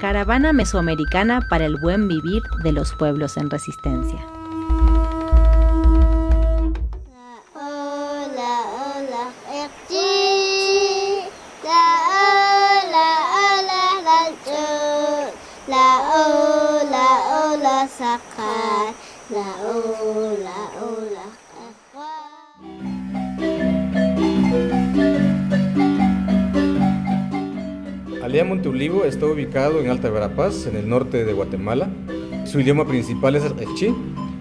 Caravana Mesoamericana para el buen vivir de los pueblos en resistencia. Aldea Monteolivo está ubicado en Alta Verapaz, en el norte de Guatemala. Su idioma principal es el quechí.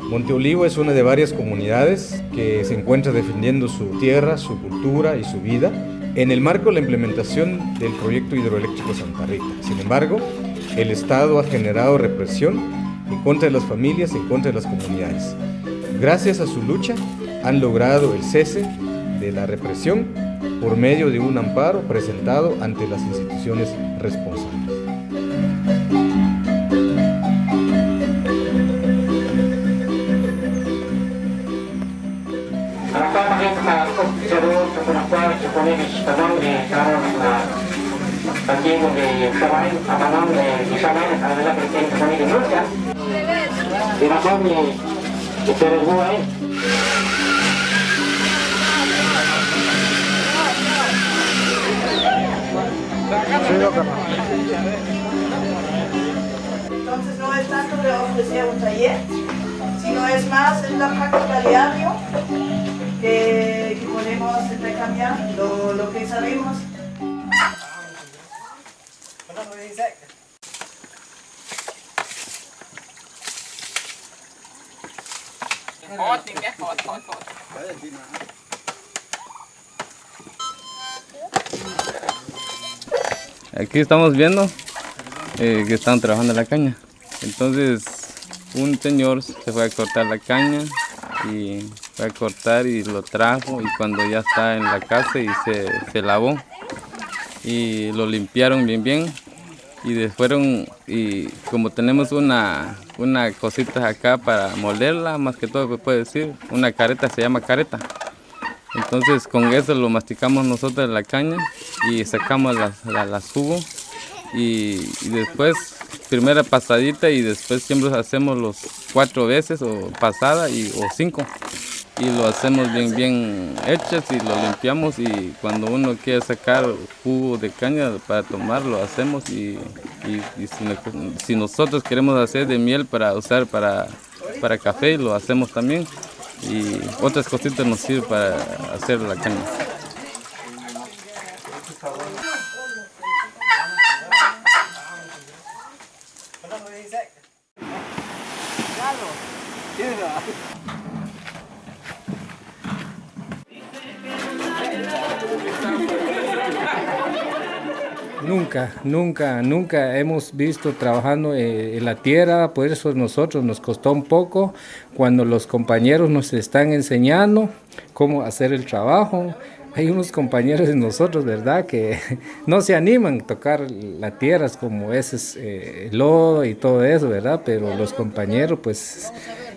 Monteolivo es una de varias comunidades que se encuentra defendiendo su tierra, su cultura y su vida en el marco de la implementación del proyecto hidroeléctrico Santa Rita. Sin embargo, el Estado ha generado represión en contra de las familias, en contra de las comunidades. Gracias a su lucha han logrado el cese de la represión por medio de un amparo presentado ante las instituciones responsables. Entonces no es tanto de ofrecer un taller, sino es más en la práctica diaria que, que podemos intercambiar lo, lo que sabemos. Aquí estamos viendo eh, que están trabajando la caña. Entonces un señor se fue a cortar la caña y fue a cortar y lo trajo y cuando ya está en la casa y se, se lavó y lo limpiaron bien bien y después y como tenemos una, una cosita acá para molderla, más que todo puede decir, una careta se llama careta. Entonces con eso lo masticamos nosotros la caña y sacamos las, jugos. Y, después primera pasadita y después siempre hacemos los cuatro veces o pasada y, o cinco. Y lo hacemos bien bien hechas y lo limpiamos y cuando uno quiere sacar jugo de caña para tomar lo hacemos y, y si, si, nosotros queremos hacer de miel para usar para, para café lo hacemos también y otras cositas nos sirven para hacer la caña. Nunca, nunca, nunca hemos visto trabajando en la tierra, por eso nosotros nos costó un poco cuando los compañeros nos están enseñando cómo hacer el trabajo. Hay unos compañeros de nosotros, ¿verdad?, que no se animan a tocar la tierra como ese eh, lodo y todo eso, ¿verdad? Pero los compañeros, pues,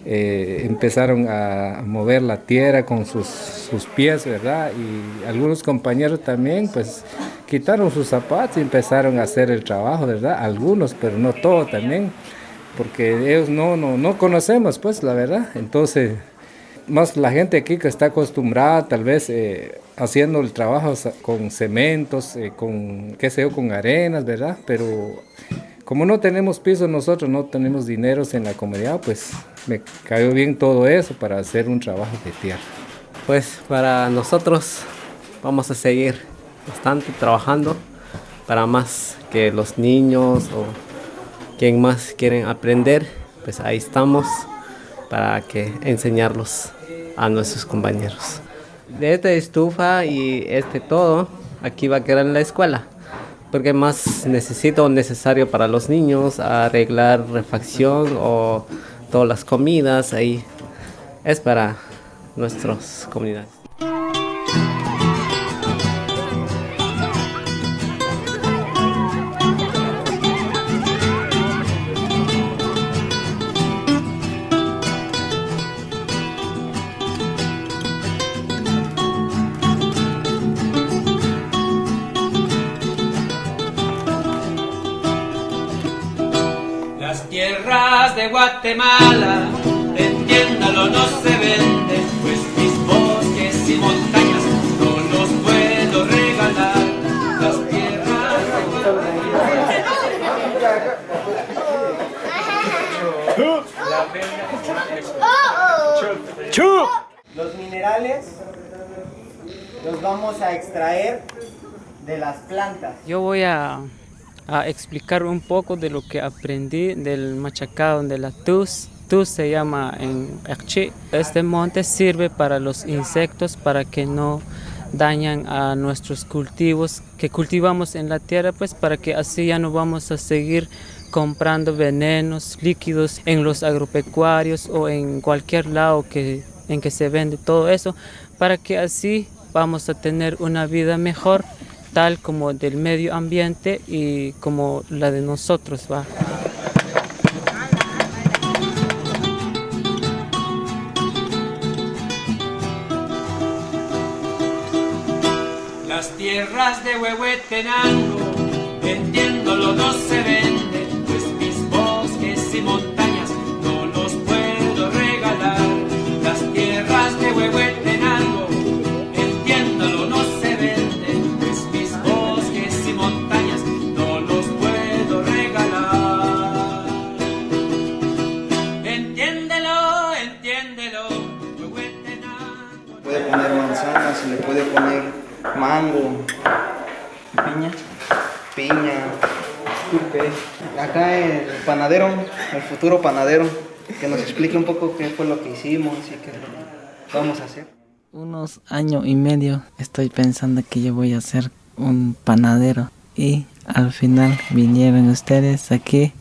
eh, empezaron a mover la tierra con sus, sus pies, ¿verdad? Y algunos compañeros también, pues, quitaron sus zapatos y empezaron a hacer el trabajo, ¿verdad? Algunos, pero no todos también, porque ellos no, no, no conocemos, pues, la verdad. Entonces, más la gente aquí que está acostumbrada, tal vez, eh, haciendo el trabajo con cementos, eh, con, qué sé con arenas, ¿verdad? Pero como no tenemos piso nosotros, no tenemos dineros en la comunidad, pues me cayó bien todo eso para hacer un trabajo de tierra. Pues para nosotros vamos a seguir bastante trabajando para más que los niños o quien más quieren aprender, pues ahí estamos para que enseñarlos a nuestros compañeros. De esta estufa y este todo, aquí va a quedar en la escuela, porque más necesito necesario para los niños, arreglar refacción o todas las comidas, ahí es para nuestras comunidades. De Guatemala, entiéndalo, no se vende, pues mis bosques y montañas no los puedo regalar. Las tierras Los minerales los vamos a extraer de las plantas. Yo voy a, a explicar un poco de lo que aprendí del machacado de la tus. Tus se llama en Erchi. Este monte sirve para los insectos para que no dañan a nuestros cultivos que cultivamos en la tierra, pues para que así ya no vamos a seguir comprando venenos líquidos en los agropecuarios o en cualquier lado que, en que se vende todo eso, para que así vamos a tener una vida mejor, tal como del medio ambiente y como la de nosotros va. Las tierras de Huehuetenango, vendiéndolo no se vende, pues mis bosques y montañas puede poner mango, piña, piña, disculpe. Acá el panadero, el futuro panadero, que nos explique un poco qué fue lo que hicimos y qué vamos a hacer. Unos año y medio estoy pensando que yo voy a ser un panadero y al final vinieron ustedes aquí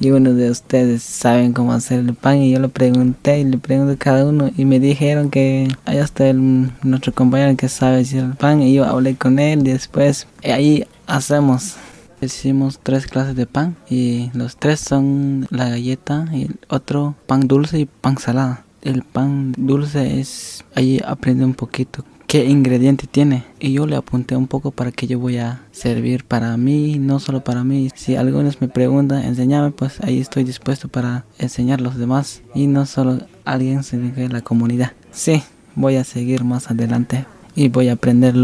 y uno de ustedes saben cómo hacer el pan y yo le pregunté y le pregunté a cada uno y me dijeron que allá está el, nuestro compañero que sabe hacer el pan y yo hablé con él y después ahí hacemos Hicimos tres clases de pan y los tres son la galleta y el otro pan dulce y pan salada. El pan dulce es, ahí aprendí un poquito qué ingrediente tiene y yo le apunté un poco para que yo voy a servir para mí, no solo para mí. Si algunos me preguntan, enséñame, pues ahí estoy dispuesto para enseñar a los demás y no solo alguien, sino que la comunidad. Sí, voy a seguir más adelante y voy a aprender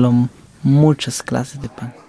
muchas clases de pan.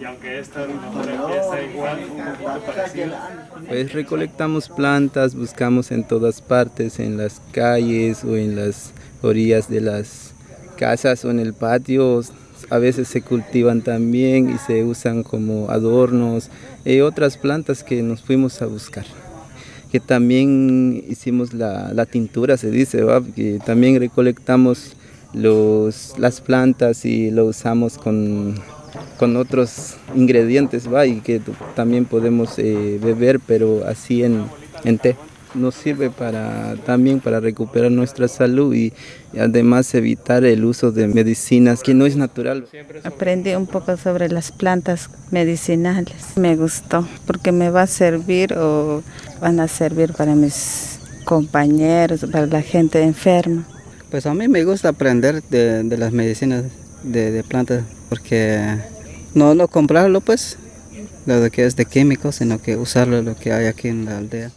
Y aunque esta empieza igual, un poquito parecida. Pues recolectamos plantas, buscamos en todas partes, en las calles o en las orillas de las casas o en el patio. A veces se cultivan también y se usan como adornos y otras plantas que nos fuimos a buscar. Que también hicimos la, la tintura, se dice, ¿va? que también recolectamos los, las plantas y lo usamos con, con otros ingredientes ¿va? y que también podemos eh, beber, pero así en, en té. Nos sirve para, también para recuperar nuestra salud y además evitar el uso de medicinas que no es natural. Aprendí un poco sobre las plantas medicinales. Me gustó porque me va a servir o van a servir para mis compañeros, para la gente enferma. Pues a mí me gusta aprender de, de las medicinas de, de plantas porque no, no comprarlo pues, lo que es de químicos, sino que usarlo lo que hay aquí en la aldea.